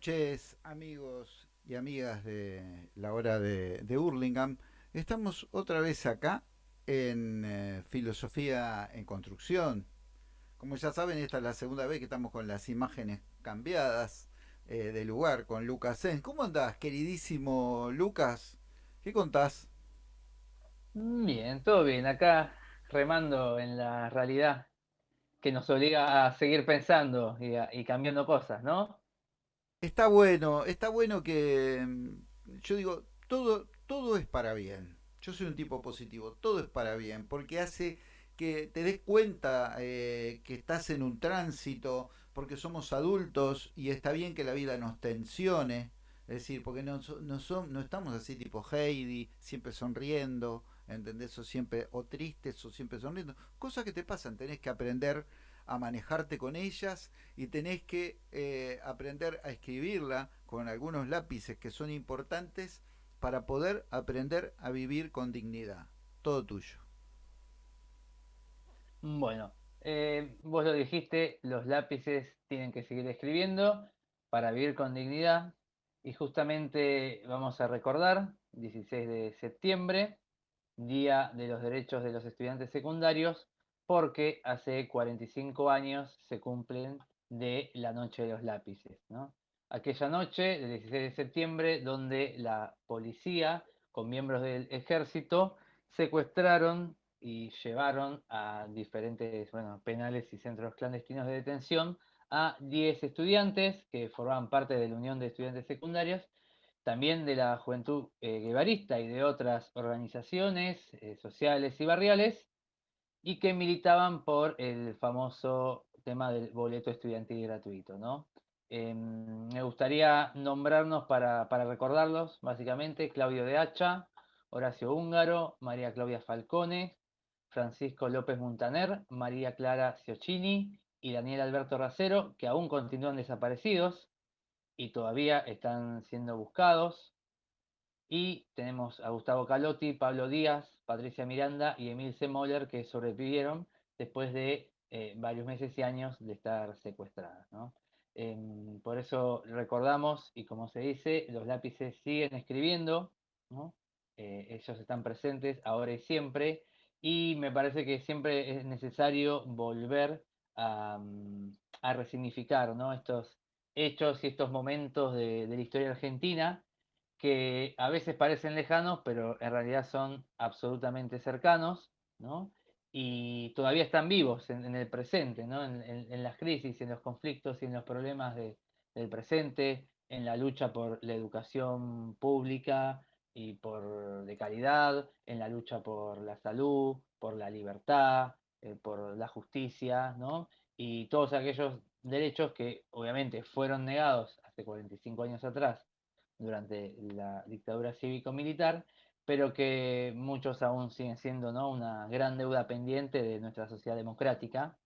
noches, amigos y amigas de la hora de, de Hurlingham. Estamos otra vez acá en eh, Filosofía en Construcción. Como ya saben, esta es la segunda vez que estamos con las imágenes cambiadas eh, de lugar con Lucas Sens. ¿Cómo andás, queridísimo Lucas? ¿Qué contás? Bien, todo bien. Acá remando en la realidad que nos obliga a seguir pensando y, y cambiando cosas, ¿no? Está bueno, está bueno que mm, yo digo, todo, todo es para bien. Yo soy un tipo positivo, todo es para bien, porque hace que te des cuenta eh, que estás en un tránsito, porque somos adultos y está bien que la vida nos tensione, es decir, porque no, no, no estamos así tipo Heidi, siempre sonriendo, ¿entendés? O siempre, o tristes o siempre sonriendo. Cosas que te pasan, tenés que aprender a manejarte con ellas y tenés que eh, aprender a escribirla con algunos lápices que son importantes para poder aprender a vivir con dignidad. Todo tuyo. Bueno, eh, vos lo dijiste, los lápices tienen que seguir escribiendo para vivir con dignidad y justamente vamos a recordar, 16 de septiembre, Día de los Derechos de los Estudiantes Secundarios, porque hace 45 años se cumplen de la Noche de los Lápices, ¿no? Aquella noche del 16 de septiembre donde la policía con miembros del ejército secuestraron y llevaron a diferentes penales y centros clandestinos de detención a 10 estudiantes que formaban parte de la Unión de Estudiantes Secundarios también de la juventud eh, guevarista y de otras organizaciones eh, sociales y barriales, y que militaban por el famoso tema del boleto estudiantil gratuito, ¿no? Eh, me gustaría nombrarnos para, para recordarlos, básicamente, Claudio de Hacha, Horacio Húngaro, María Claudia Falcone, Francisco López Muntaner, María Clara Ciocchini y Daniel Alberto Racero, que aún continúan desaparecidos y todavía están siendo buscados. Y tenemos a Gustavo Calotti, Pablo Díaz, Patricia Miranda y Emil C. Moller que sobrevivieron después de eh, varios meses y años de estar secuestradas. ¿no? Em, por eso recordamos, y como se dice, los lápices siguen escribiendo, ¿no? Eh, ellos están presentes ahora y siempre, y me parece que siempre es necesario volver a, mm, resignificar ¿no? estos hechos y estos momentos de la historia argentina que a veces parecen lejanos, pero en realidad son absolutamente cercanos, ¿no? Y todavía están vivos en, el presente, ¿no? En, las crisis, en los conflictos y en los problemas de- del presente, en la lucha por la educación pública y por de calidad, en la lucha por la salud, por la libertad, eh, por la justicia, ¿no? Y todos aquellos derechos que obviamente fueron negados hace 45 años atrás durante la dictadura cívico-militar, pero que muchos aún siguen siendo ¿no? una gran deuda pendiente de nuestra sociedad democrática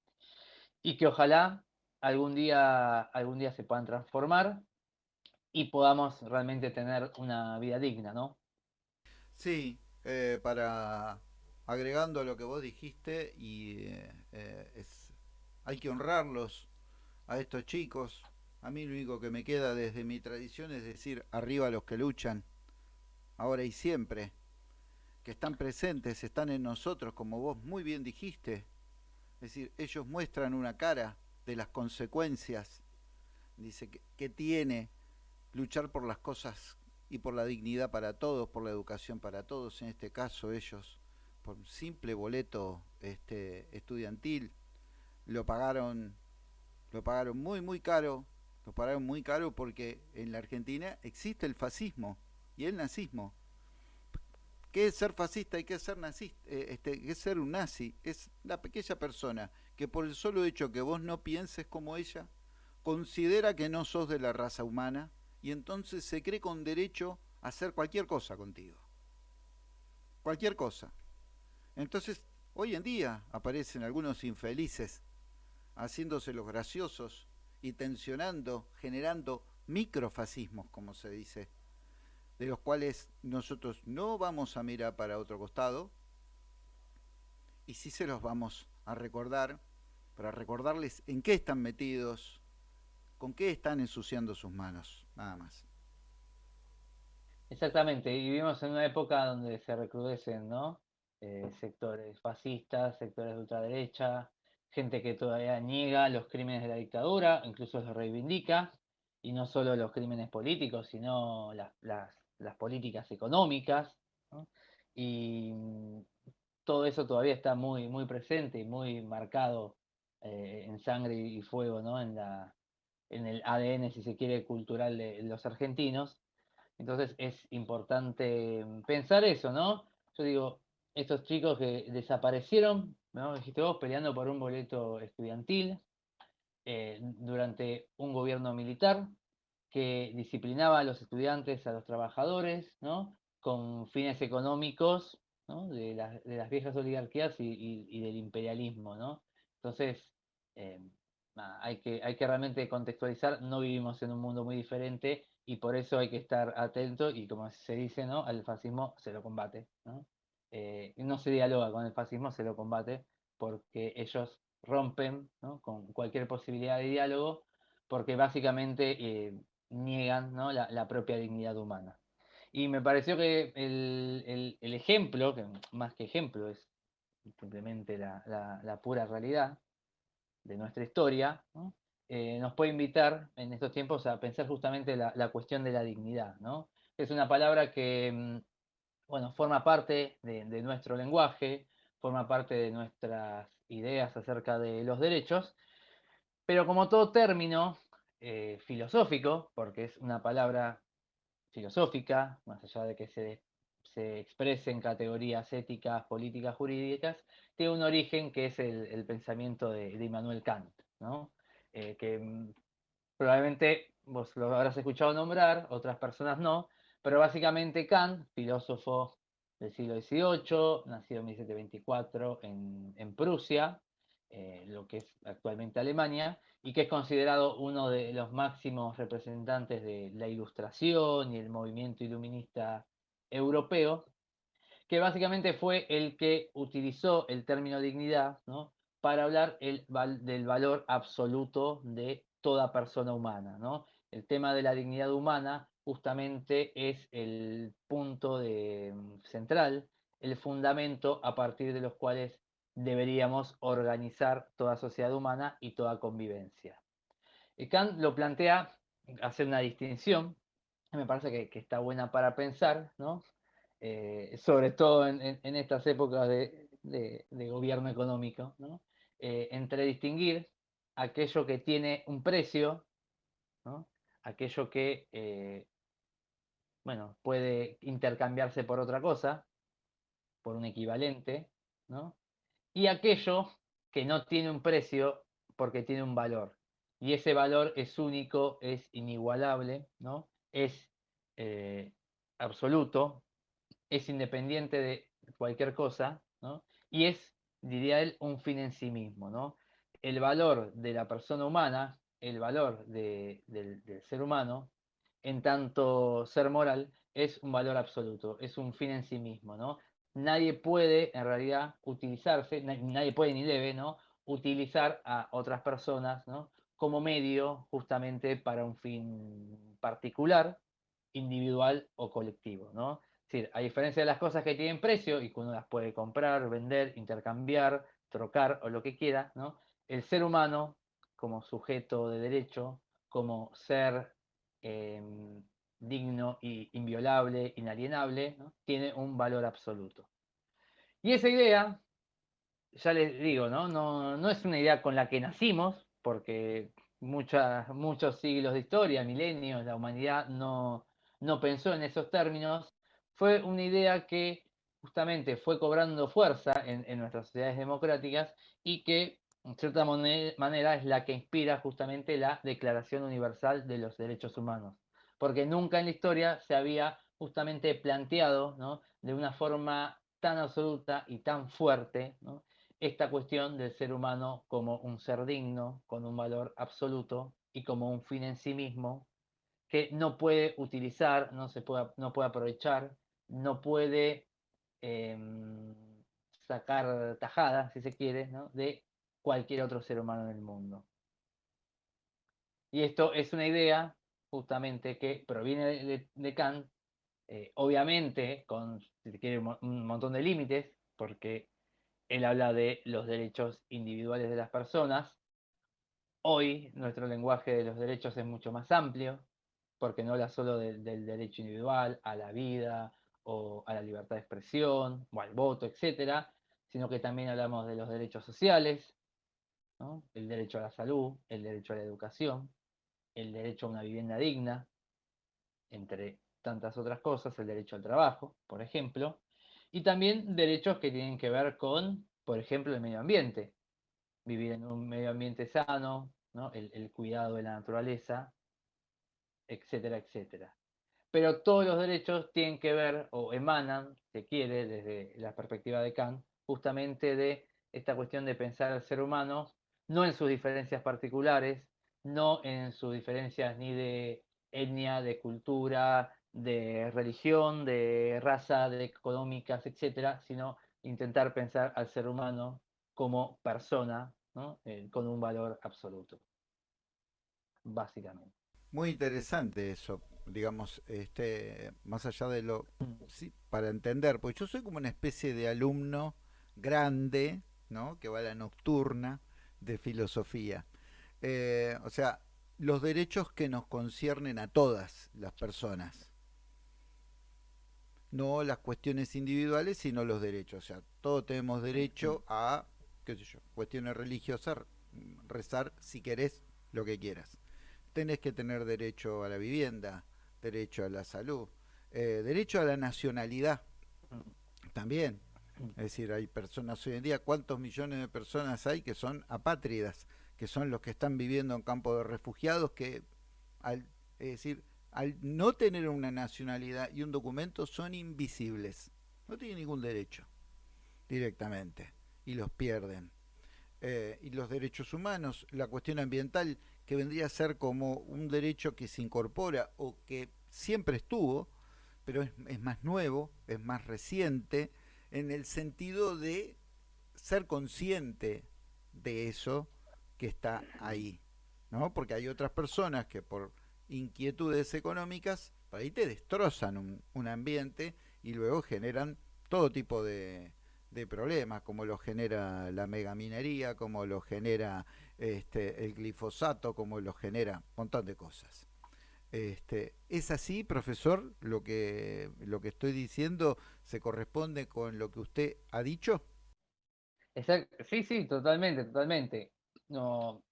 y que ojalá algún día, algún día se puedan transformar y podamos realmente tener una vida digna, ¿no? Sí, eh, para agregando lo que vos dijiste, y eh, eh, es, hay que honrarlos a estos chicos. A mí lo único que me queda desde mi tradición es decir, arriba los que luchan, ahora y siempre, que están presentes, están en nosotros, como vos muy bien dijiste. Es decir, ellos muestran una cara de las consecuencias, dice, que, que tiene luchar por las cosas y por la dignidad para todos, por la educación para todos, en este caso ellos, por un simple boleto este, estudiantil, lo pagaron, lo pagaron muy muy caro, lo pagaron muy caro porque en la Argentina existe el fascismo y el nazismo. ¿Qué es ser fascista y qué es ser nazista? Eh, este, ¿Qué es ser un nazi? Es la pequeña persona que por el solo hecho que vos no pienses como ella, considera que no sos de la raza humana y entonces se cree con derecho a hacer cualquier cosa contigo. Cualquier cosa. Entonces, hoy en día aparecen algunos infelices haciéndose los graciosos y tensionando, generando microfascismos, como se dice, de los cuales nosotros no vamos a mirar para otro costado y sí se los vamos a recordar para recordarles en qué están metidos, ¿Con qué están ensuciando sus manos? Nada más. Exactamente, y vivimos en una época donde se recrudecen, ¿no? Eh, sectores fascistas, sectores de ultraderecha, gente que todavía niega los crímenes de la dictadura, incluso los reivindica, y no solo los crímenes políticos, sino las, políticas económicas, y mm, todo eso todavía está muy, muy presente y muy marcado eh, en sangre y fuego, ¿no? En, la, en el ADN, si se quiere, cultural de los argentinos. Entonces es importante pensar eso, ¿no? Yo digo, estos chicos que desaparecieron, ¿no? Dijiste vos, peleando por un boleto estudiantil eh, durante un gobierno militar que disciplinaba a los estudiantes, a los trabajadores, ¿no? Con fines económicos, ¿no? de, las viejas oligarquías y, del imperialismo, ¿no? Entonces, eh, hay, que, hay que realmente contextualizar, no vivimos en un mundo muy diferente y por eso hay que estar atento y como se dice, ¿no? Al fascismo se lo combate. Eh, no se dialoga con el fascismo, se lo combate porque ellos rompen con cualquier posibilidad de diálogo porque básicamente eh, niegan la, propia dignidad humana. Y me pareció que el, ejemplo, que más que ejemplo es simplemente la, pura realidad de nuestra historia, eh, nos puede invitar en estos tiempos a pensar justamente la, cuestión de la dignidad. ¿no? Es una palabra que mm, bueno, forma parte de, nuestro lenguaje, forma parte de nuestras ideas acerca de los derechos, pero como todo término eh, filosófico, porque es una palabra filosófica, más allá de que se, exprese en categorías éticas, políticas, jurídicas, tiene un origen que es el, pensamiento de, Immanuel Kant, ¿no? Eh, que mm, probablemente vos lo habrás escuchado nombrar, otras personas no, pero básicamente Kant, filósofo del siglo XVIII, nacido en 1724 en, Prusia, eh, lo que es actualmente Alemania, y que es considerado uno de los máximos representantes de la ilustración y el movimiento iluminista europeo, que básicamente fue el que utilizó el término dignidad para hablar del valor absoluto de toda persona humana. El tema de la dignidad humana justamente es el punto de, central, el fundamento a partir de los cuales deberíamos organizar toda sociedad humana y toda convivencia. Y Kant lo plantea, hacer una distinción, me parece que, está buena para pensar, ¿no? Eh, sobre todo en, estas épocas de, gobierno económico, ¿no? Eh, entre distinguir aquello que tiene un precio, ¿no? aquello que eh, bueno, puede intercambiarse por otra cosa, por un equivalente, ¿no? y aquello que no tiene un precio porque tiene un valor. Y ese valor es único, es inigualable, ¿no? es eh, absoluto, es independiente de cualquier cosa, ¿no? y es, diría él, un fin en sí mismo. ¿no? El valor de la persona humana, el valor del, del ser humano, en tanto ser moral, es un valor absoluto, es un fin en sí mismo, ¿no? nadie puede en realidad utilizarse, nadie puede ni debe, ¿no? Utilizar a otras personas, ¿no? Como medio justamente para un fin particular, individual o colectivo, ¿no? Es decir, a diferencia de las cosas que tienen precio y que uno las puede comprar, vender, intercambiar, trocar o lo que quiera, ¿no? El ser humano como sujeto de derecho, como ser em, digno y inviolable, inalienable, tiene un valor absoluto. Y esa idea, ya les digo, ¿no? No, es una idea con la que nacimos, porque muchos siglos de historia, milenios, la humanidad no, pensó en esos términos, fue una idea que justamente fue cobrando fuerza en nuestras sociedades democráticas y que en cierta manera es la que inspira justamente la Declaración Universal de los Derechos Humanos. Porque nunca en la historia se había justamente planteado de una forma tan absoluta y tan fuerte esta cuestión del ser humano como un ser digno, con un valor absoluto y como un fin en sí mismo, que no puede utilizar, no, se puede, no puede aprovechar, no puede em, sacar tajada, si se quiere, de cualquier otro ser humano en el mundo. Y esto es una idea justamente que proviene de, Kant, eh, obviamente con, si quiere, un montón de límites, porque él habla de los derechos individuales de las personas. Hoy nuestro lenguaje de los derechos es mucho más amplio, porque no habla solo del derecho individual a la vida o a la libertad de expresión o al voto, etcétera, sino que también hablamos de los derechos sociales, el derecho a la salud, el derecho a la educación, el derecho a una vivienda digna, entre tantas otras cosas, el derecho al trabajo, por ejemplo, y también derechos que tienen que ver con, por ejemplo, el medio ambiente, vivir en un medio ambiente sano, el, cuidado de la naturaleza, etcétera, etcétera. Pero todos los derechos tienen que ver o emanan, se quiere, desde la perspectiva de Kant, justamente de esta cuestión de pensar al ser humano no en sus diferencias particulares, no en sus diferencias ni de etnia, de cultura, de religión, de raza, de económicas, etcétera, sino intentar pensar al ser humano como persona, eh, con un valor absoluto, básicamente. Muy interesante eso, digamos, este, más allá de lo, mm. sí, para entender, porque yo soy como una especie de alumno grande, ¿no? Que va a la nocturna de filosofía. Eh, o sea, los derechos que nos conciernen a todas las personas. No las cuestiones individuales, sino los derechos. O sea, todos tenemos derecho a, qué sé yo, cuestiones religiosas, rezar si querés lo que quieras. Tenés que tener derecho a la vivienda, derecho a la salud, eh, derecho a la nacionalidad también. Es decir, hay personas hoy en día, ¿cuántos millones de personas hay que son apátridas? que son los que están viviendo en campos de refugiados, que al, es decir, al no tener una nacionalidad y un documento son invisibles, no tienen ningún derecho directamente y los pierden. Eh, y los derechos humanos, la cuestión ambiental, que vendría a ser como un derecho que se incorpora o que siempre estuvo, pero es, es más nuevo, es más reciente, en el sentido de ser consciente de eso que está ahí, ¿no? Porque hay otras personas que por inquietudes económicas, ahí te destrozan un, ambiente y luego generan todo tipo de, problemas, como lo genera la megaminería, como lo genera este, el glifosato, como lo genera un montón de cosas. Este, ¿Es así, profesor? Lo que, lo que estoy diciendo se corresponde con lo que usted ha dicho. Sí, sí, totalmente, totalmente no,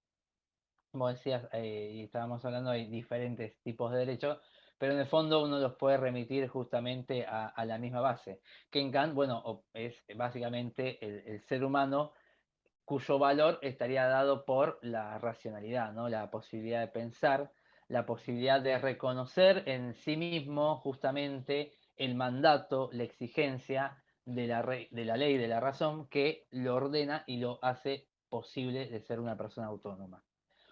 como decías, eh, y estábamos hablando, hay diferentes tipos de derechos, pero en el fondo uno los puede remitir justamente a, la misma base. Que en Kant, bueno, es básicamente el, ser humano cuyo valor estaría dado por la racionalidad, ¿no? la posibilidad de pensar, la posibilidad de reconocer en sí mismo justamente el mandato, la exigencia de la, de la ley, de la razón, que lo ordena y lo hace posible de ser una persona autónoma.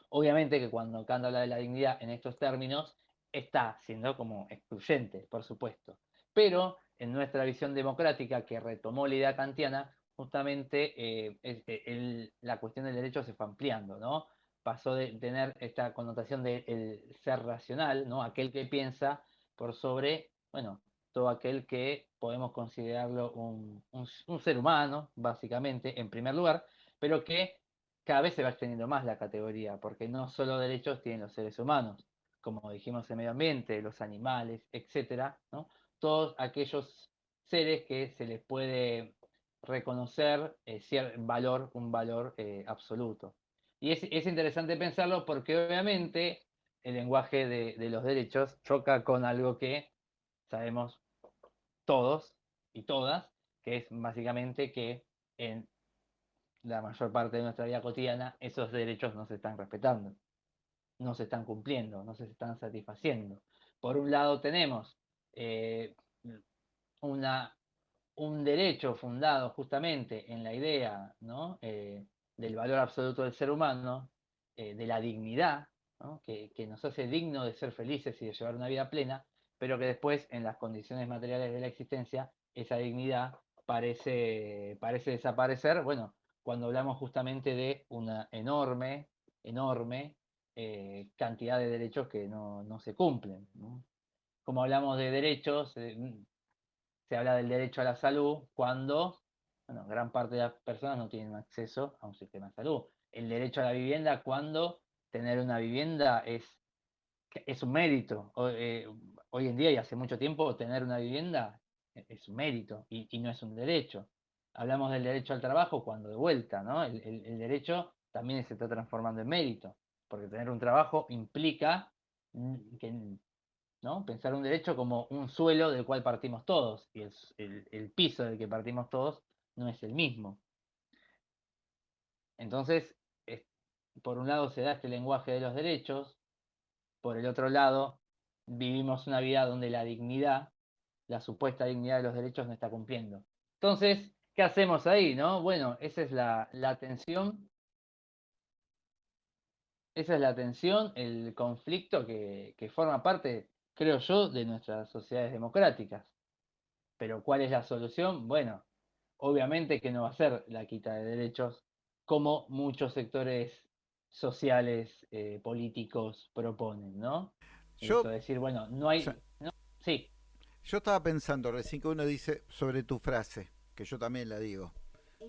Obviamente que cuando Kant habla de la dignidad en estos términos, está siendo como excluyente, por supuesto. Pero en nuestra visión democrática, que retomó la idea kantiana, justamente eh, eh, la cuestión del derecho se fue ampliando, ¿no? Pasó de tener esta connotación de el ser racional, ¿no? Aquel que piensa por sobre, bueno, todo aquel que podemos considerarlo un ser humano, básicamente, en primer lugar, pero que cada vez se va extendiendo más la categoría, porque no solo derechos tienen los seres humanos, como dijimos el medio ambiente, los animales, etcétera, ¿no? todos aquellos seres que se les puede reconocer eh, valor, un valor eh, absoluto. Y es, interesante pensarlo porque obviamente el lenguaje de, de, los derechos choca con algo que sabemos todos y todas, que es básicamente que en la mayor parte de nuestra vida cotidiana, esos derechos no se están respetando, no se están cumpliendo, no se están satisfaciendo. Por un lado tenemos eh, una, un derecho fundado justamente en la idea eh, del valor absoluto del ser humano, eh, de la dignidad, que, nos hace digno de ser felices y de llevar una vida plena, pero que después en las condiciones materiales de la existencia esa dignidad parece, parece desaparecer, bueno, cuando hablamos justamente de una enorme, enorme eh, cantidad de derechos que no, se cumplen. Como hablamos de derechos, eh, mm, se habla del derecho a la salud cuando bueno, gran parte de las personas no tienen acceso a un sistema de salud. El derecho a la vivienda cuando tener una vivienda es, es un mérito. Eh, hoy en día y hace mucho tiempo tener una vivienda es un mérito y, no es un derecho. Hablamos del derecho al trabajo cuando de vuelta, ¿no? el derecho también se está transformando en mérito porque tener un trabajo implica ¿no? pensar un derecho como un suelo del cual partimos todos, y el, piso del que partimos todos no es el mismo. Entonces, por un lado se da este lenguaje de los derechos, por el otro lado vivimos una vida donde la dignidad, la supuesta dignidad de los derechos no está cumpliendo. Entonces, ¿qué hacemos ahí? No? Bueno, esa es la, la tensión esa es la tensión, el conflicto que, forma parte, creo yo, de nuestras sociedades democráticas. Pero ¿cuál es la solución? Bueno, obviamente que no va a ser la quita de derechos como muchos sectores sociales, eh, políticos proponen, ¿no? Yo, decir, bueno, no hay... sí. Yo estaba pensando recién que uno dice sobre tu frase, que yo también la digo.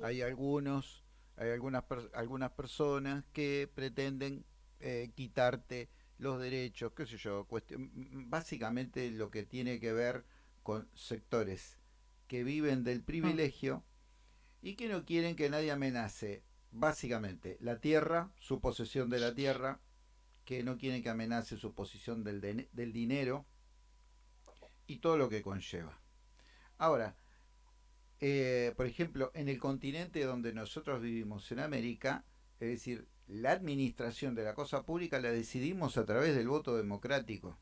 Hay algunos, hay algunas, algunas personas que pretenden eh, quitarte los derechos, qué sé yo, básicamente lo que tiene que ver con sectores que viven del privilegio y que no quieren que nadie amenace, básicamente, la tierra, su posesión de la tierra, que no quieren que amenace su posición del, del dinero y todo lo que conlleva. Ahora, eh, por ejemplo, en el continente donde nosotros vivimos, en América, es decir, la administración de la cosa pública la decidimos a través del voto democrático,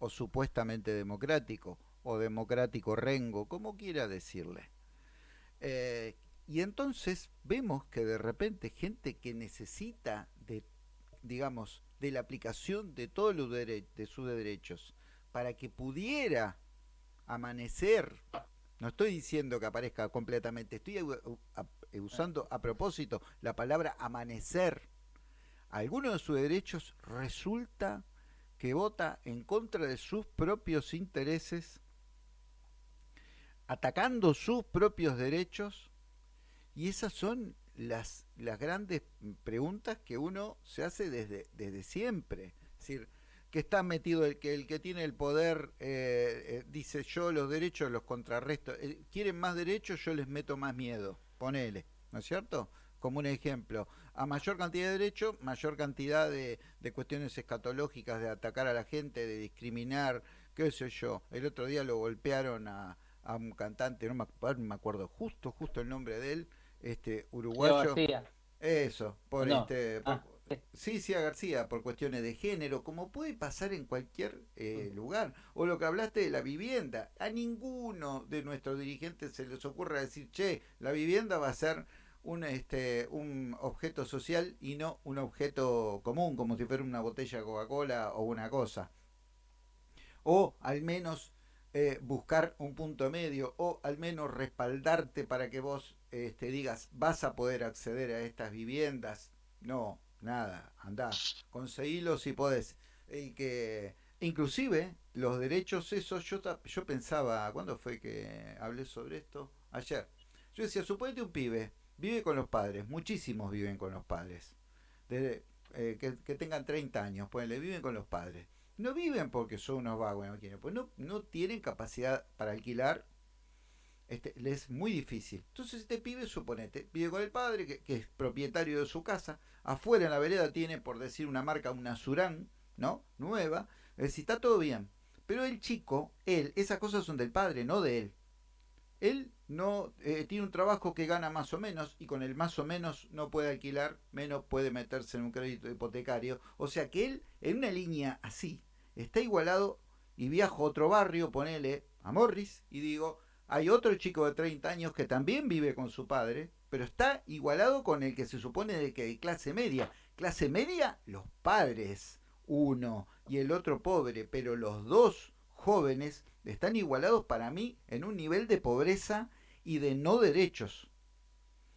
o supuestamente democrático, o democrático rengo, como quiera decirle. Eh, y entonces vemos que de repente gente que necesita de, digamos, de la aplicación de todos los de sus derechos para que pudiera amanecer, no estoy diciendo que aparezca completamente, estoy eh, usando a propósito la palabra amanecer, alguno de sus derechos resulta que vota en contra de sus propios intereses, atacando sus propios derechos, y esas son las, las grandes preguntas que uno se hace desde, desde siempre. Es decir, que está metido el que el que tiene el poder eh, eh, dice yo los derechos los contrarresto quieren más derechos yo les meto más miedo ponele, ¿no es cierto? Como un ejemplo, a mayor cantidad de derechos, mayor cantidad de, cuestiones escatológicas, de atacar a la gente, de discriminar, qué sé yo. El otro día lo golpearon a, un cantante, no me, acuerdo justo, justo el nombre de él, este uruguayo. Eso, por este... Ah. Sí, sí, a García, por cuestiones de género, como puede pasar en cualquier eh, mm. lugar. O lo que hablaste de la vivienda. A ninguno de nuestros dirigentes se les ocurra decir, che, la vivienda va a ser un, este, un objeto social y no un objeto común, como si fuera una botella de Coca-Cola o una cosa. O al menos eh, buscar un punto medio, o al menos respaldarte para que vos este, digas, vas a poder acceder a estas viviendas. No, nada, andá, conseguilo si podés. Y que inclusive los derechos esos, yo, yo pensaba, ¿cuándo fue que hablé sobre esto? Ayer. Yo decía, suponete un pibe, vive con los padres, muchísimos viven con los padres. Desde, eh, que, tengan 30 años, pues le viven con los padres. No viven porque son unos vagos, pues no, no tienen capacidad para alquilar este, le es muy difícil. Entonces este pibe, suponete, vive con el padre, que, es propietario de su casa, afuera en la vereda tiene, por decir una marca, una Surán, ¿no? Nueva, es decir, está todo bien. Pero el chico, él, esas cosas son del padre, no de él. Él no eh, tiene un trabajo que gana más o menos y con el más o menos no puede alquilar, menos puede meterse en un crédito hipotecario. O sea que él, en una línea así, está igualado y viajo a otro barrio, ponele a Morris y digo, hay otro chico de 30 años que también vive con su padre, pero está igualado con el que se supone de que de clase media. Clase media, los padres, uno y el otro pobre, pero los dos jóvenes están igualados para mí en un nivel de pobreza y de no derechos.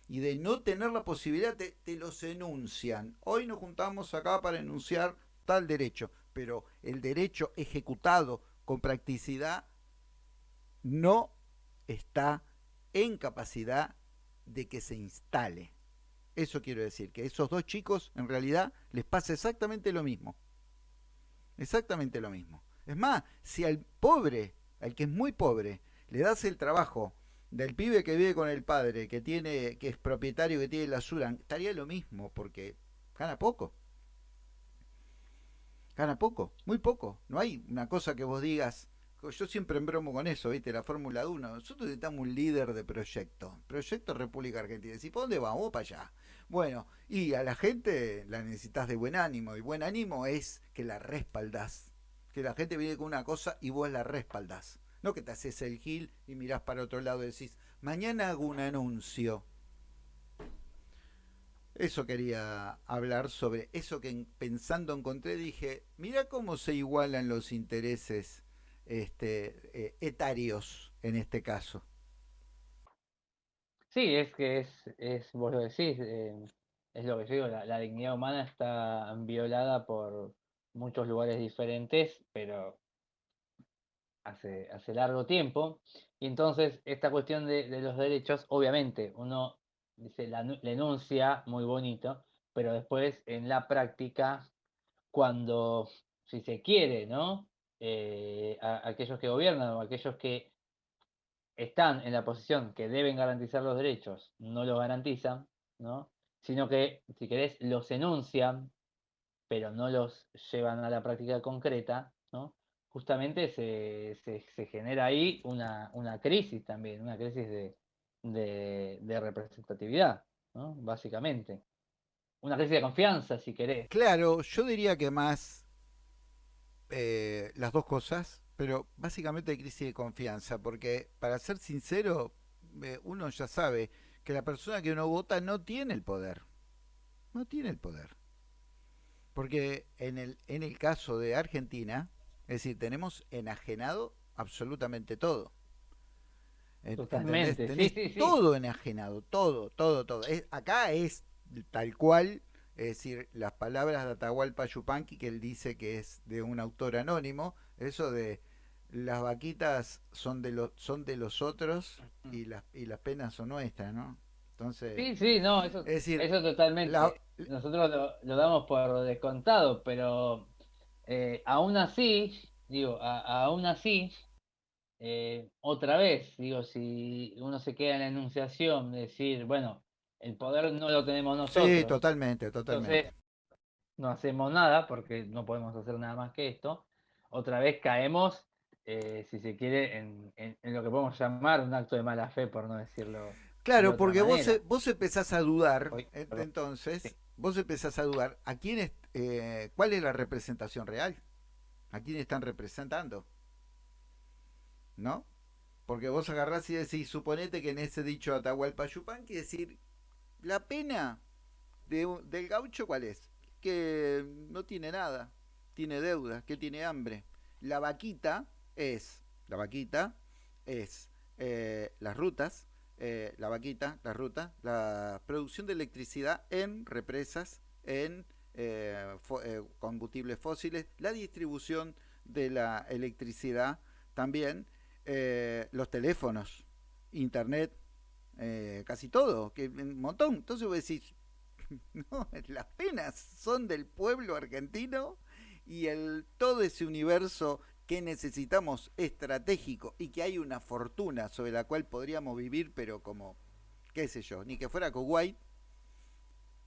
y de no tener la posibilidad, te, te los enuncian. Hoy nos juntamos acá para enunciar tal derecho, pero el derecho ejecutado con practicidad no está en capacidad de que se instale. Eso quiero decir, que a esos dos chicos en realidad les pasa exactamente lo mismo. Exactamente lo mismo. Es más, si al pobre, al que es muy pobre, le das el trabajo del pibe que vive con el padre, que tiene, que es propietario, que tiene la Suran, estaría lo mismo, porque gana poco. Gana poco, muy poco. No hay una cosa que vos digas, yo siempre bromo con eso, ¿viste? La Fórmula 1. Nosotros necesitamos un líder de proyecto. Proyecto República Argentina. ¿Y por dónde vamos? para allá. Bueno, y a la gente la necesitas de buen ánimo. Y buen ánimo es que la respaldas. Que la gente viene con una cosa y vos la respaldas. No que te haces el gil y mirás para otro lado y decís, mañana hago un anuncio. Eso quería hablar sobre eso que pensando encontré, dije, mira cómo se igualan los intereses este, eh, etarios en este caso. Sí, es que es, es vos lo decís, eh, es lo que yo digo, la, dignidad humana está violada por muchos lugares diferentes, pero hace, hace largo tiempo. Y entonces esta cuestión de, los derechos, obviamente, uno dice, la, enuncia muy bonito, pero después en la práctica, cuando, si se quiere, ¿no? Eh, aquellos que gobiernan o aquellos que están en la posición que deben garantizar los derechos, no los garantizan, ¿no? sino que, si querés, los enuncian, pero no los llevan a la práctica concreta, ¿no? justamente se, se, genera ahí una, una, crisis también, una crisis de, de, representatividad, ¿no? básicamente. Una crisis de confianza, si querés. Claro, yo diría que más eh, las dos cosas, pero básicamente hay crisis de confianza, porque para ser sincero, eh, uno ya sabe que la persona que uno vota no tiene el poder. No tiene el poder. Porque en el, en el caso de Argentina, es decir, tenemos enajenado absolutamente todo. Totalmente, todo enajenado, todo, todo, todo. acá es tal cual es decir, las palabras de Atahualpa Yupanqui, que él dice que es de un autor anónimo, eso de las vaquitas son de los son de los otros y las y las penas son nuestras, ¿no? Entonces, sí, sí, no, eso, es decir, eso totalmente. Nosotros lo, damos por descontado, pero eh, aún así, digo, aún así, eh, otra vez, digo, si uno se queda en la enunciación, decir, bueno, el poder no lo tenemos nosotros. Sí, totalmente, totalmente. no hacemos nada porque no podemos hacer nada más que esto. Otra vez caemos, eh, si se quiere, en, lo que podemos llamar un acto de mala fe, por no decirlo. Claro, porque vos, e, vos empezás a dudar, entonces, vos empezás a dudar, ¿a quién es, eh, ¿cuál es la representación real? ¿A quién están representando? ¿No? Porque vos agarrás y decís, suponete que en ese dicho Atahualpa Yupanqui decir, la pena del gaucho, ¿cuál es? Que no tiene nada, tiene deuda, que tiene hambre. La vaquita es, la vaquita es eh, las rutas, eh, la vaquita, la ruta, la producción de electricidad en represas, en eh, combustibles fósiles, la distribución de la electricidad también, los teléfonos, internet, eh, casi todo, que un montón. Entonces vos decís, no, las penas son del pueblo argentino y el todo ese universo que necesitamos estratégico y que hay una fortuna sobre la cual podríamos vivir, pero como, qué sé yo, ni que fuera Kuwait,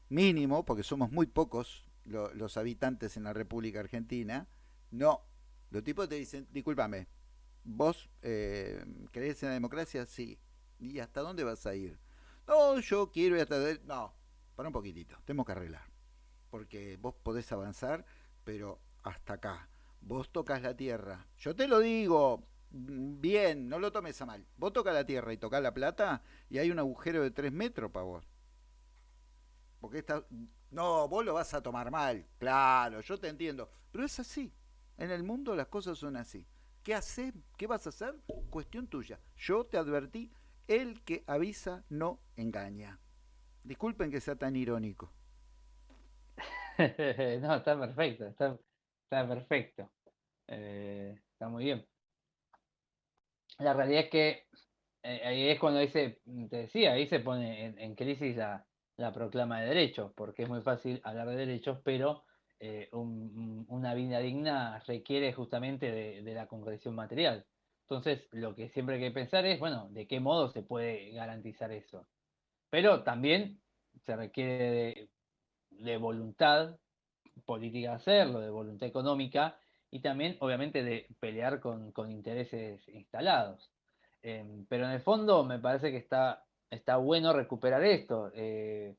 mínimo, porque somos muy pocos los habitantes en la República Argentina, no. Los tipos te dicen, discúlpame, ¿vos eh, crees en la democracia? Sí. ¿Y hasta dónde vas a ir? No, yo quiero ir hasta... No, para un poquitito, tenemos que arreglar. Porque vos podés avanzar, pero hasta acá. Vos tocas la tierra. Yo te lo digo, mm, bien, no lo tomes a mal. Vos tocas la tierra y tocas la plata y hay un agujero de 3 metros para vos. Porque esta... No, vos lo vas a tomar mal. Claro, yo te entiendo. Pero es así. En el mundo las cosas son así. ¿Qué haces? ¿Qué vas a hacer? Cuestión tuya. Yo te advertí el que avisa no engaña. Disculpen que sea tan irónico. no, está perfecto, está, perfecto. Eh, está muy bien. La realidad es que eh, ahí es cuando dice, te decía, ahí se pone en, crisis la, proclama de derechos, porque es muy fácil hablar de derechos, pero eh, una vida digna requiere justamente de, la concreción material. Entonces, lo que siempre hay que pensar es, bueno, ¿de qué modo se puede garantizar eso? Pero también se requiere de, voluntad política hacerlo, de voluntad económica y también, obviamente, de pelear con, intereses instalados. Em, pero en el fondo me parece que está, está bueno recuperar esto, eh,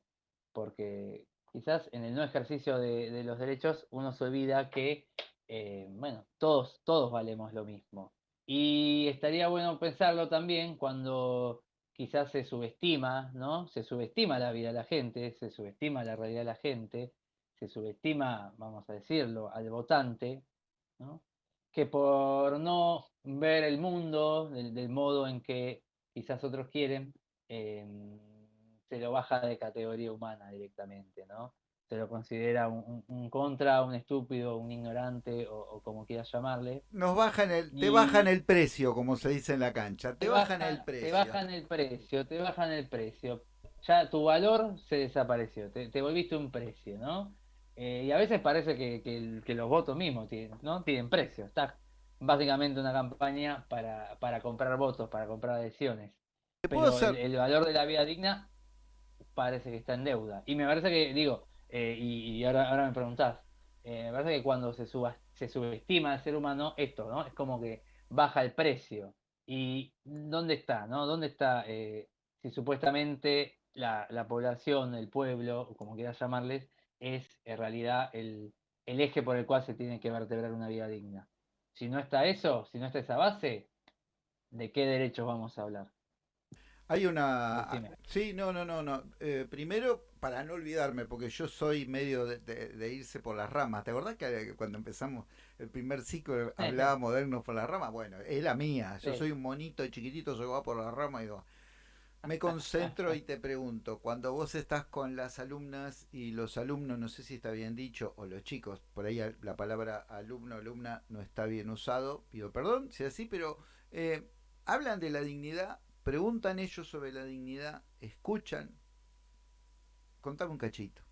porque quizás en el no ejercicio de, los derechos uno se olvida que, eh, bueno, todos, todos valemos lo mismo. Y estaría bueno pensarlo también cuando quizás se subestima, ¿no? Se subestima la vida de la gente, se subestima la realidad de la gente, se subestima, vamos a decirlo, al votante, ¿no? Que por no ver el mundo del, modo en que quizás otros quieren, em, se lo baja de categoría humana directamente, ¿no? se lo considera un, contra, un estúpido, un ignorante o, como quieras llamarle. Nos bajan el, te bajan el precio, como se dice en la cancha, te, bajan el precio. Te bajan el precio, te bajan el precio. Ya tu valor se desapareció, te, volviste un precio, ¿no? Eh, y a veces parece que, los votos mismos tienen, ¿no? tienen precio. Está básicamente una campaña para, para comprar votos, para comprar adhesiones. Pero el valor de la vida digna parece que está en deuda. Y me parece que, digo, eh, y, ahora, ahora me preguntás, eh, me parece que cuando se, suba, se subestima al ser humano, esto, ¿no? Es como que baja el precio. ¿Y dónde está, no? ¿Dónde está eh, si supuestamente la, población, el pueblo, como quieras llamarles, es en realidad el, el eje por el cual se tiene que vertebrar una vida digna? Si no está eso, si no está esa base, ¿de qué derechos vamos a hablar? Hay una... Sí, no, no, no, no. Eh, primero, para no olvidarme, porque yo soy medio de, irse por las ramas. ¿Te acordás que cuando empezamos el primer ciclo hablábamos de irnos por las ramas? Bueno, es la mía. Yo soy un monito chiquitito, se va por las ramas y digo... Me concentro y te pregunto, cuando vos estás con las alumnas y los alumnos, no sé si está bien dicho, o los chicos, por ahí la palabra alumno, alumna no está bien usado, pido perdón si es así, pero eh, hablan de la dignidad preguntan ellos sobre la dignidad, escuchan. Contame un cachito.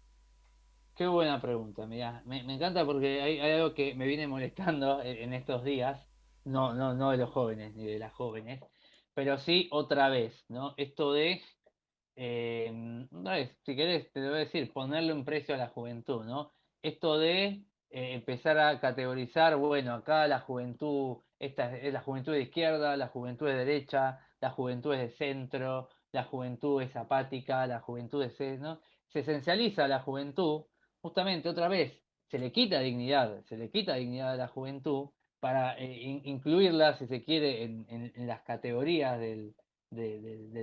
Qué buena pregunta, mira, me, encanta porque hay, algo que me viene molestando en, estos días, no, no, no de los jóvenes ni de las jóvenes, pero sí otra vez, ¿no? Esto de, eh, vez, si querés, te lo voy a decir, ponerle un precio a la juventud, ¿no? Esto de eh, empezar a categorizar, bueno, acá la juventud, esta es la juventud de izquierda, la juventud de derecha, la juventud es de centro, la juventud es apática, la juventud es... ¿no? Se esencializa la juventud, justamente otra vez, se le quita dignidad, se le quita dignidad a la juventud para eh, incluirla, si se quiere, en, las categorías del,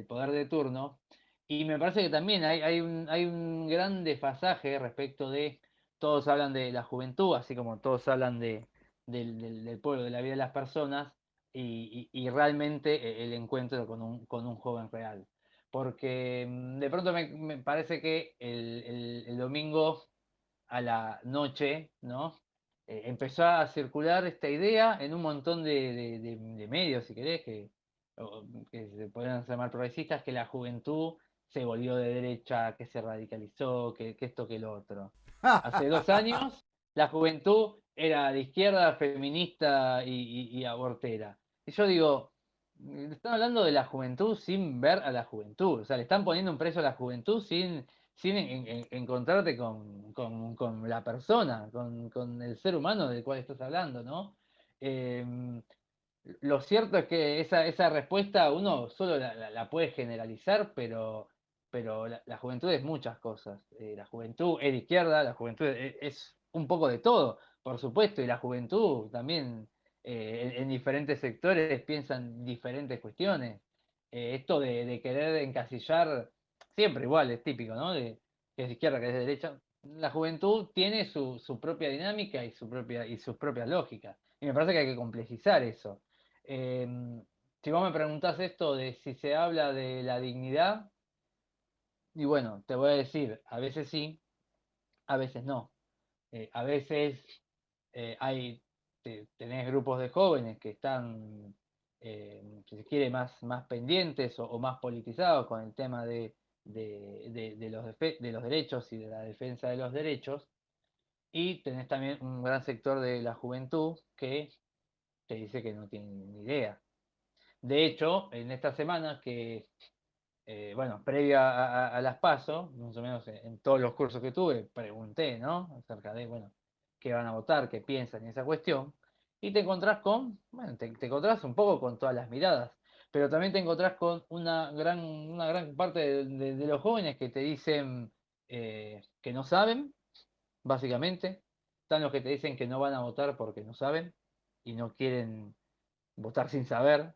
poder de turno. Y me parece que también hay, un, hay un gran desfasaje respecto de, todos hablan de la juventud, así como todos hablan de, del, pueblo, de la vida de las personas, y, realmente eh, el encuentro con un, con un joven real. Porque mm, de pronto me, parece que el, domingo a la noche, ¿no? Eh, empezó a circular esta idea en un montón de, medios, si querés, que, que se pueden llamar progresistas, que la juventud se volvió de derecha, que se radicalizó, que, esto, que lo otro. Hace dos años la juventud era de izquierda, feminista y abortera. Y yo digo, están hablando de la juventud sin ver a la juventud, o sea, le están poniendo un precio a la juventud sin, sin encontrarte con, la persona, con, el ser humano del cual estás hablando, ¿no? Em, lo cierto es que esa, esa respuesta uno solo la, puede generalizar, pero, pero la, juventud es muchas cosas. Eh, la juventud es de izquierda, la juventud es un poco de todo, por supuesto, y la juventud también eh, en, diferentes sectores piensan diferentes cuestiones. Eh, esto de, querer encasillar, siempre igual, es típico, ¿no? De, que es izquierda, que es de derecha. La juventud tiene su, propia dinámica y, su propia, y sus propias lógicas. Y me parece que hay que complejizar eso. Em, si vos me preguntás esto de si se habla de la dignidad, Y bueno, te voy a decir, a veces sí, a veces no. Eh, a veces eh, hay, tenés grupos de jóvenes que están, eh, si se quiere, más, más pendientes o, más politizados con el tema de, de, los de los derechos y de la defensa de los derechos. Y tenés también un gran sector de la juventud que te dice que no tiene ni idea. De hecho, en esta semana que eh, bueno, previa a, las PASO, más o menos en, todos los cursos que tuve, pregunté, ¿no? Acerca de, bueno, qué van a votar, qué piensan en esa cuestión, y te encontrás con, bueno, te, encontrás un poco con todas las miradas, pero también te encontrás con una gran, una gran parte de, los jóvenes que te dicen eh, que no saben, básicamente, están los que te dicen que no van a votar porque no saben y no quieren votar sin saber,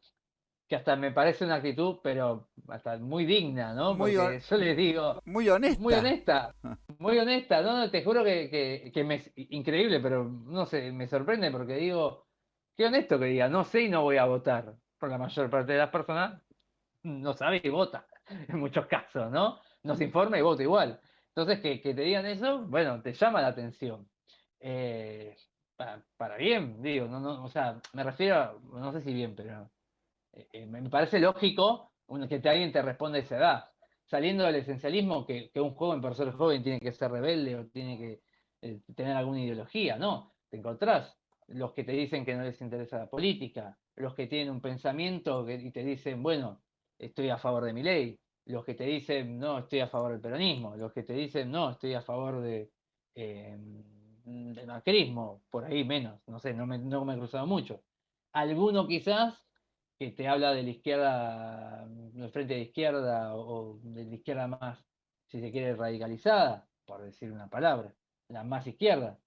que hasta me parece una actitud, pero hasta muy digna, ¿no? Muy Porque yo les digo... Muy honesta. Muy honesta, muy honesta, ¿no? Te juro que, que, me es increíble, pero no sé, me sorprende porque digo, qué honesto que diga, no sé y no voy a votar. Por la mayor parte de las personas no sabe y vota, en muchos casos, ¿no? No se informa y vota igual. Entonces, que, te digan eso, bueno, te llama la atención. Eh, para, para, bien, digo, no, no, o sea, me refiero, no sé si bien, pero eh, eh, me parece lógico que alguien te responda a esa edad. Saliendo del esencialismo, que, un joven, por ser joven, tiene que ser rebelde o tiene que eh, tener alguna ideología, no. Te encontrás los que te dicen que no les interesa la política, los que tienen un pensamiento y te dicen, bueno, estoy a favor de mi ley, los que te dicen, no, estoy a favor del peronismo, los que te dicen, no, estoy a favor de, del macrismo, por ahí menos, no sé, no me, no me he cruzado mucho. Alguno quizás que te habla de la izquierda, del frente de izquierda o de la izquierda más, si se quiere, radicalizada, por decir una palabra, la más izquierda.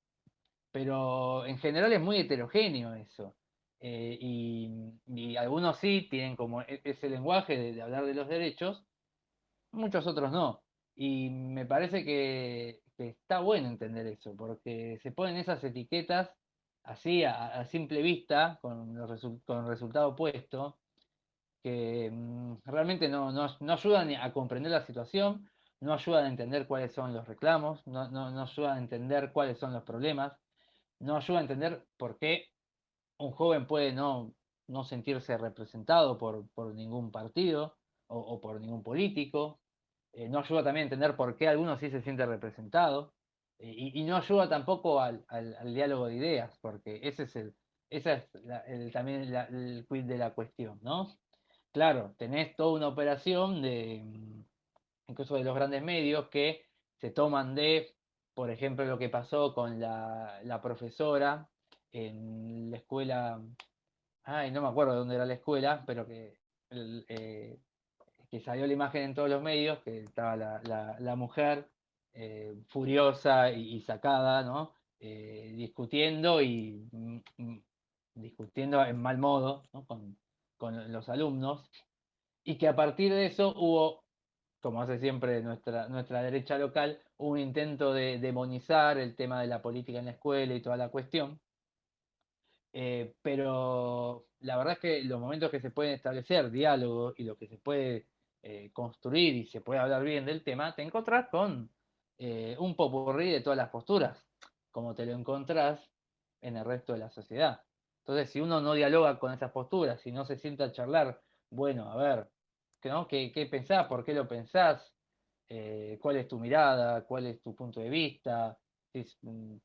Pero en general es muy heterogéneo eso. Eh, y, algunos sí tienen como e, ese lenguaje de, hablar de los derechos, muchos otros no. Y me parece que, está bueno entender eso, porque se ponen esas etiquetas así a, simple vista, con, con el resultado opuesto, que mm, realmente no, ayudan a comprender la situación, no ayudan a entender cuáles son los reclamos, no, ayudan a entender cuáles son los problemas, no ayudan a entender por qué un joven puede no, sentirse representado por, ningún partido o, por ningún político, eh, no ayuda también a entender por qué algunos sí se sienten representados. Y, no ayuda tampoco al, diálogo de ideas, porque ese es el, esa es también el quid de la cuestión, ¿no? Claro, tenés toda una operación de, mm, incluso de los grandes medios, que se toman de, por ejemplo, lo que pasó con la, profesora en la escuela, ay, no me acuerdo de dónde era la escuela, pero que, eh, que salió la imagen en todos los medios, que estaba la mujer eh, furiosa y, sacada, ¿no? Eh, discutiendo y mm, mm, discutiendo en mal modo con, los alumnos, y que a partir de eso hubo, como hace siempre nuestra, nuestra derecha local, un intento de demonizar el tema de la política en la escuela y toda la cuestión. Eh, pero la verdad es que los momentos que se pueden establecer diálogo y lo que se puede construir y se puede hablar bien del tema, te encontrás con eh, un popurrí de todas las posturas, como te lo encontrás en el resto de la sociedad. Entonces, si uno no dialoga con esas posturas, si no se sienta a charlar, bueno, a ver, ¿no? ¿Qué, qué pensás? ¿Por qué lo pensás? Eh, ¿Cuál es tu mirada? ¿Cuál es tu punto de vista? Mm,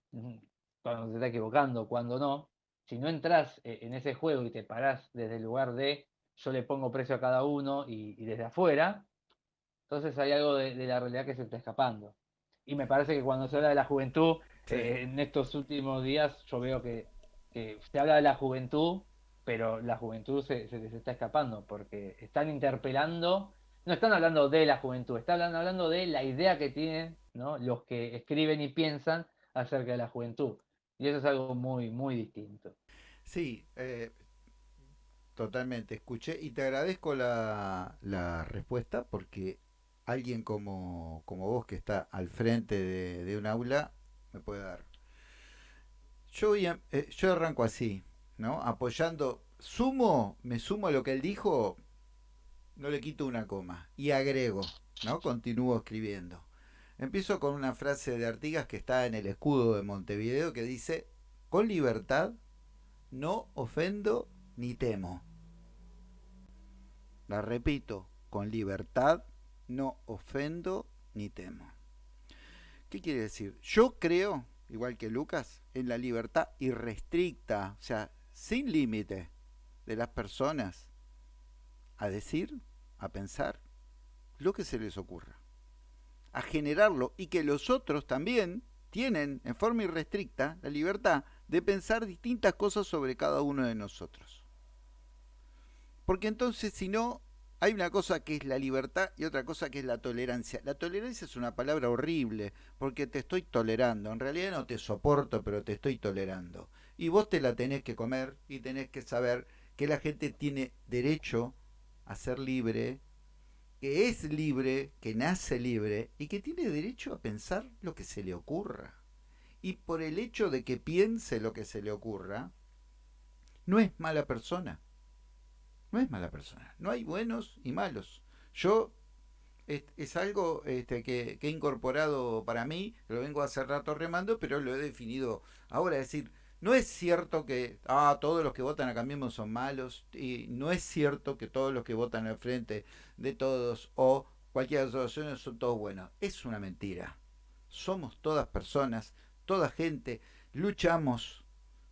cuando se está equivocando, cuando no. Si no entras eh, en ese juego y te parás desde el lugar de yo le pongo precio a cada uno y, desde afuera, entonces hay algo de, de la realidad que se está escapando y me parece que cuando se habla de la juventud, eh, en estos últimos días yo veo que, se habla de la juventud, pero la juventud se, se les está escapando, porque están interpelando, no están hablando de la juventud, están hablando, de la idea que tienen ¿no? los que escriben y piensan acerca de la juventud. Y eso es algo muy, muy distinto. Sí, eh, totalmente. Escuché y te agradezco la, la respuesta porque alguien como, como vos que está al frente de, un aula me puede dar. Yo, eh, yo arranco así, ¿no? Apoyando, sumo, me sumo a lo que él dijo no le quito una coma y agrego, ¿no? Continúo escribiendo. Empiezo con una frase de Artigas que está en el escudo de Montevideo que dice, con libertad no ofendo ni temo. La repito, con libertad no ofendo ni temo. ¿Qué quiere decir? Yo creo, igual que Lucas, en la libertad irrestricta, o sea, sin límite de las personas a decir, a pensar lo que se les ocurra, a generarlo y que los otros también tienen en forma irrestricta la libertad de pensar distintas cosas sobre cada uno de nosotros. Porque entonces si no, hay una cosa que es la libertad y otra cosa que es la tolerancia. La tolerancia es una palabra horrible porque te estoy tolerando. En realidad no te soporto, pero te estoy tolerando. Y vos te la tenés que comer y tenés que saber que la gente tiene derecho a ser libre, que es libre, que nace libre y que tiene derecho a pensar lo que se le ocurra. Y por el hecho de que piense lo que se le ocurra, no es mala persona. No es mala persona. No hay buenos y malos. Yo es, algo este, que, he incorporado para mí, lo vengo hace rato remando, pero lo he definido ahora. Es decir, no es cierto que ah, todos los que votan a Cambiemos son malos y no es cierto que todos los que votan al frente de todos o cualquier asociación son todos buenos. Es una mentira. Somos todas personas, toda gente. Luchamos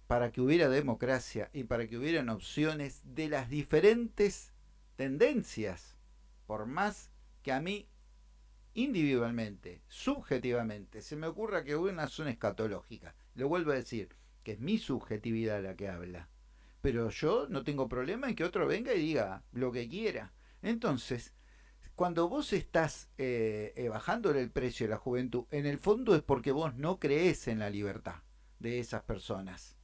para que hubiera democracia y para que hubieran opciones de las diferentes tendencias. Por más que a mí individualmente, subjetivamente, se me ocurra que una son escatológica. Lo vuelvo a decir que es mi subjetividad la que habla. Pero yo no tengo problema en que otro venga y diga lo que quiera. Entonces, cuando vos estás eh, eh, bajándole el precio de la juventud, en el fondo es porque vos no crees en la libertad de esas personas.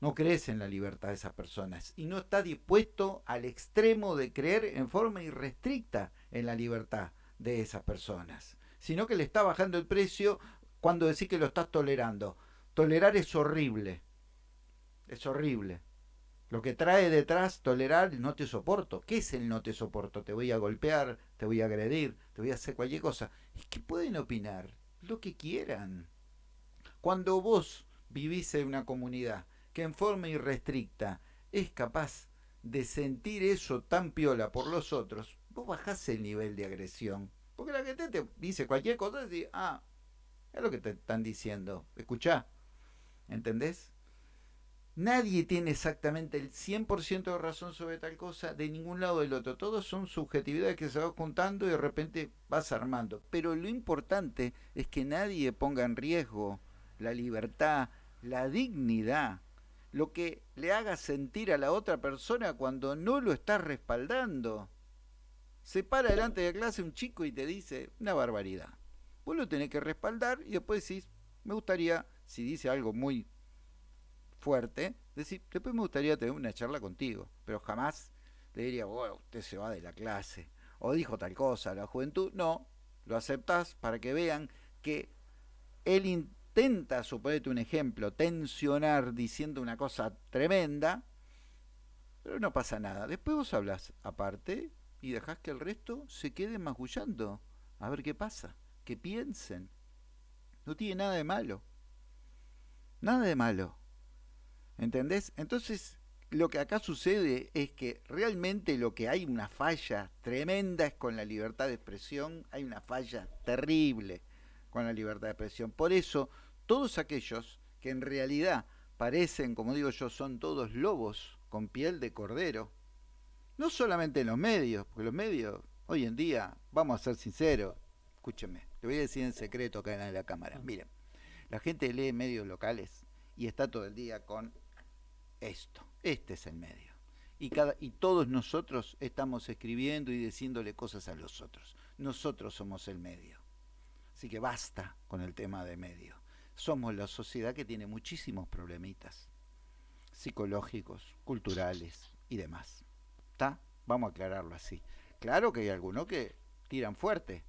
No crees en la libertad de esas personas y no está dispuesto al extremo de creer en forma irrestricta en la libertad de esas personas, sino que le está bajando el precio cuando decís que lo estás tolerando. Tolerar es horrible. Es horrible. Lo que trae detrás tolerar no te soporto. ¿Qué es el no te soporto? Te voy a golpear, te voy a agredir, te voy a hacer cualquier cosa. Es que pueden opinar lo que quieran. Cuando vos vivís en una comunidad que en forma irrestricta es capaz de sentir eso tan piola por los otros, vos bajás el nivel de agresión. Porque la gente te dice cualquier cosa y dice, ah, es lo que te están diciendo. Escuchá, ¿Entendés? Nadie tiene exactamente el 100% de razón sobre tal cosa de ningún lado del otro. Todos son subjetividades que se van juntando y de repente vas armando. Pero lo importante es que nadie ponga en riesgo la libertad, la dignidad, lo que le haga sentir a la otra persona cuando no lo está respaldando. Se para delante de clase un chico y te dice una barbaridad. Vos lo tenés que respaldar y después decís, me gustaría si dice algo muy fuerte, decir, después me gustaría tener una charla contigo, pero jamás le diría, bueno, usted se va de la clase, o dijo tal cosa, la juventud, no, lo aceptás para que vean que él intenta, suponete un ejemplo, tensionar diciendo una cosa tremenda, pero no pasa nada. Después vos hablas aparte y dejás que el resto se quede magullando, a ver qué pasa, que piensen. No tiene nada de malo. Nada de malo. ¿Entendés? Entonces, lo que acá sucede es que realmente lo que hay una falla tremenda es con la libertad de expresión, hay una falla terrible con la libertad de expresión. Por eso, todos aquellos que en realidad parecen, como digo yo, son todos lobos con piel de cordero, no solamente en los medios, porque los medios, hoy en día, vamos a ser sinceros, escúchenme, le voy a decir en secreto acá en la cámara, miren, la gente lee medios locales y está todo el día con esto. Este es el medio. Y, cada, y todos nosotros estamos escribiendo y diciéndole cosas a los otros. Nosotros somos el medio. Así que basta con el tema de medio. Somos la sociedad que tiene muchísimos problemitas psicológicos, culturales y demás. ¿Está? Vamos a aclararlo así. Claro que hay algunos que tiran fuerte,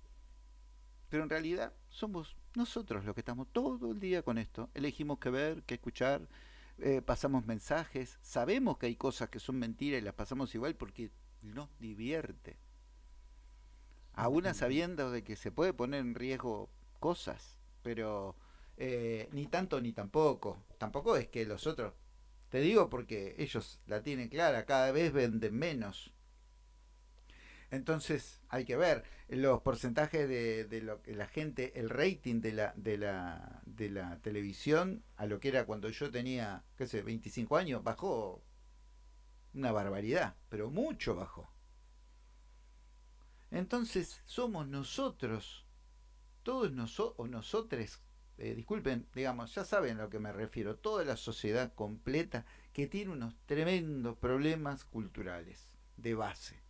pero en realidad somos nosotros los que estamos todo el día con esto. Elegimos qué ver, qué escuchar, eh, pasamos mensajes, sabemos que hay cosas que son mentiras y las pasamos igual porque nos divierte. Aún sabiendo de que se puede poner en riesgo cosas, pero eh, ni tanto ni tampoco. Tampoco es que los otros, te digo porque ellos la tienen clara, cada vez venden menos. Entonces hay que ver los porcentajes de, lo que la gente, el rating de la, de, la, de la televisión a lo que era cuando yo tenía, qué sé, 25 años, bajó una barbaridad, pero mucho bajó. Entonces somos nosotros, todos nosotros, o nosotros, eh, disculpen, digamos, ya saben a lo que me refiero, toda la sociedad completa que tiene unos tremendos problemas culturales de base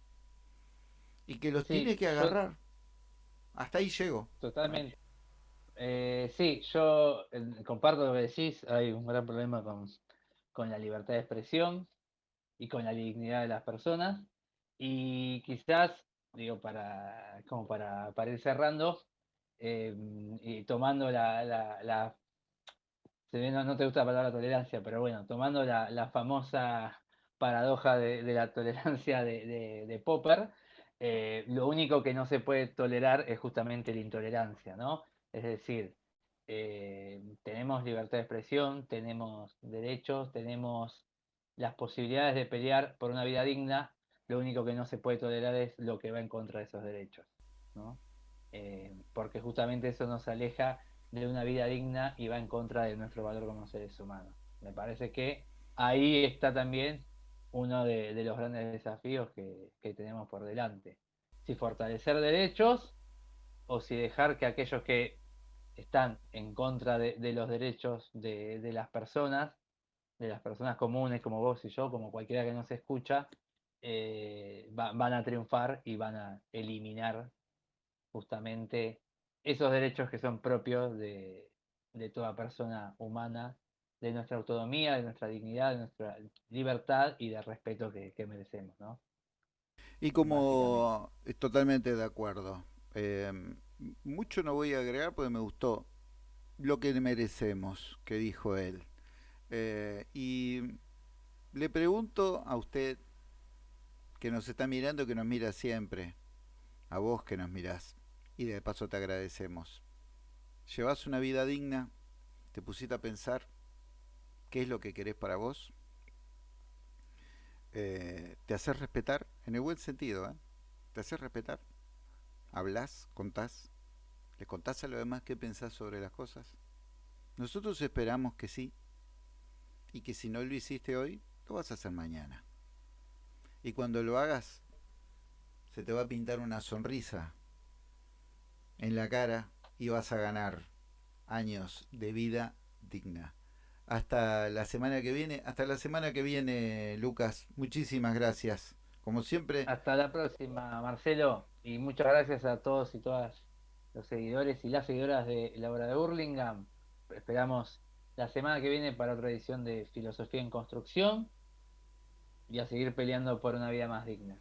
y que los tiene que agarrar. Hasta ahí llego. Totalmente. Eh, sí, yo eh, comparto lo que decís, hay un gran problema con, con, la libertad de expresión y con la dignidad de las personas. Y quizás, digo, para, como para, para ir cerrando, eh, y tomando la, no, te gusta la palabra tolerancia, pero bueno, tomando la, famosa paradoja de, la tolerancia de Popper, eh, lo único que no se puede tolerar es justamente la intolerancia, ¿no? Es decir, eh, tenemos libertad de expresión, tenemos derechos, tenemos las posibilidades de pelear por una vida digna, lo único que no se puede tolerar es lo que va en contra de esos derechos, ¿no? Eh, porque justamente eso nos aleja de una vida digna y va en contra de nuestro valor como seres humanos. Me parece que ahí está también uno de, los grandes desafíos que, tenemos por delante. Si fortalecer derechos o si dejar que aquellos que están en contra de, los derechos de, las personas, de las personas comunes como vos y yo, como cualquiera que nos escucha, eh, van a triunfar y van a eliminar justamente esos derechos que son propios de toda persona humana de nuestra autonomía, de nuestra dignidad, de nuestra libertad y de respeto que, merecemos, ¿no? Y como es totalmente de acuerdo. Eh, mucho no voy a agregar porque me gustó lo que merecemos, que dijo él. Eh, y le pregunto a usted que nos está mirando, que nos mira siempre, a vos que nos mirás, y de paso te agradecemos. ¿Llevas una vida digna? ¿Te pusiste a pensar? qué es lo que querés para vos, eh, te haces respetar, en el buen sentido, ¿eh? te haces respetar, hablas, contás, le contás a los demás qué pensás sobre las cosas. Nosotros esperamos que sí, y que si no lo hiciste hoy, lo vas a hacer mañana. Y cuando lo hagas, se te va a pintar una sonrisa en la cara y vas a ganar años de vida digna hasta la semana que viene. Hasta la semana que viene, Lucas. Muchísimas gracias. Como siempre. Hasta la próxima, Marcelo. Y muchas gracias a todos y todas los seguidores y las seguidoras de la obra de Burlingame. Esperamos la semana que viene para otra edición de Filosofía en Construcción y a seguir peleando por una vida más digna.